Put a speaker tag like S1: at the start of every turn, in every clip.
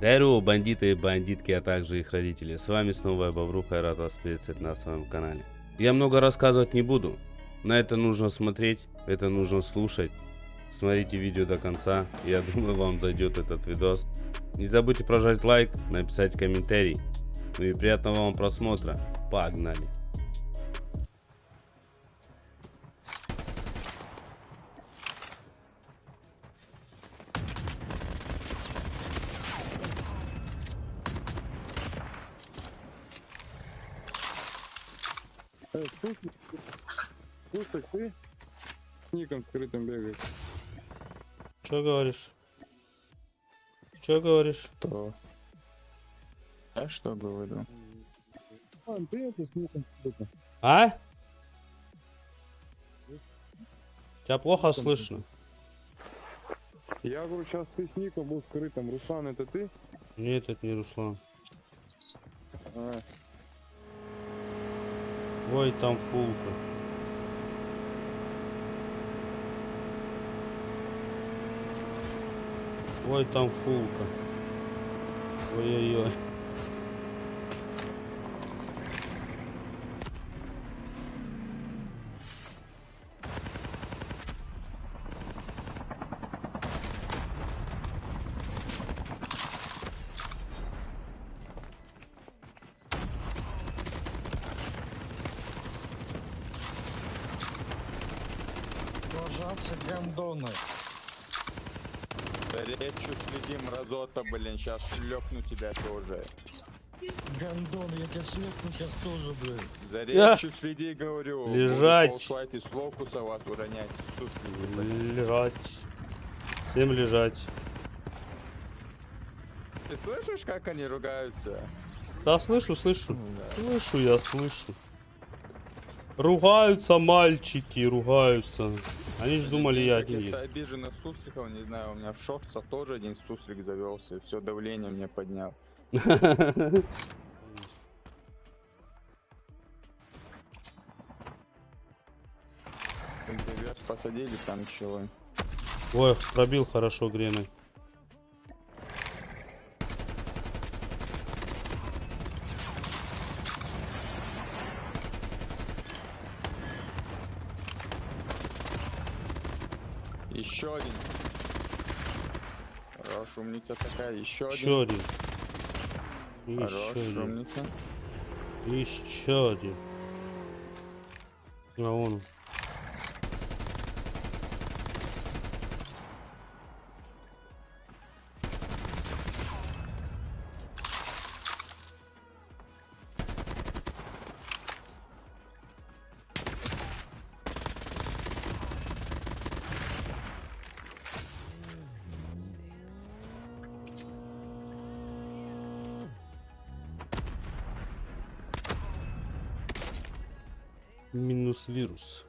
S1: Здорово, бандиты и бандитки, а также их родители. С вами снова я Бобруха, я рад вас приветствовать на своем канале. Я много рассказывать не буду. На это нужно смотреть, это нужно слушать. Смотрите видео до конца, я думаю вам зайдет этот видос. Не забудьте прожать лайк, написать комментарий. Ну и приятного вам просмотра. Погнали.
S2: Слушай, слушай, ты с ником скрытым бегаешь.
S1: Что говоришь? Что говоришь?
S3: Что? Я что говорю?
S2: А, ты это с ником скрытым.
S1: А? Тебя плохо слышно.
S2: Я говорю, сейчас ты с ником был скрытым. Руслан, это ты?
S1: Нет, это не Руслан.
S2: А,
S1: Ой, там фулка. Ой, там фулка. Ой-ой-ой.
S4: Пожалуйста, гандоны.
S3: Речью следим, разота, блин, сейчас шлепну тебя тоже.
S4: Гандон, я тебя слепну сейчас тоже, блин.
S3: За
S1: Я-
S3: речью следи, говорю.
S1: Лежать.
S3: ползать из фокуса вас уронять. Блин.
S1: Лежать. Всем лежать.
S3: Ты слышишь, как они ругаются?
S1: Да, слышу, слышу.
S3: Да.
S1: Слышу, я слышу. Ругаются мальчики, ругаются. Они ж думали, я один есть.
S3: обиженных сусликов, не знаю, у меня в шорцах тоже один суслик завелся, и все давление мне поднял. Посадили там чего.
S1: Ой, пробил хорошо греной.
S3: Еще один. Хорош, умница такая. Еще
S1: Еще
S3: один.
S1: один.
S3: Хорош,
S1: Еще один.
S3: умница.
S1: Еще один. А он. Минус вирус.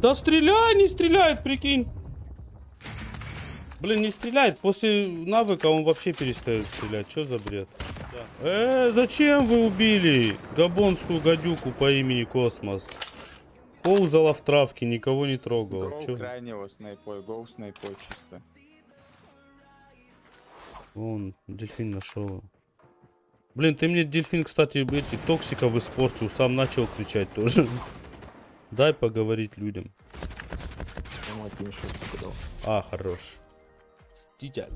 S1: Да стреляй, не стреляет, прикинь. Блин, не стреляет. После навыка он вообще перестает стрелять. Что за бред? Э, зачем вы убили габонскую гадюку по имени Космос? Ползала в травке, никого не трогала.
S3: Гоу
S1: Чё?
S3: крайнего снайпой, гоу снайпой чисто.
S1: Вон, дельфин нашел. Блин, ты мне дельфин, кстати, эти токсиков испортил. Сам начал кричать тоже. Дай поговорить людям. А, хорош. Ститель.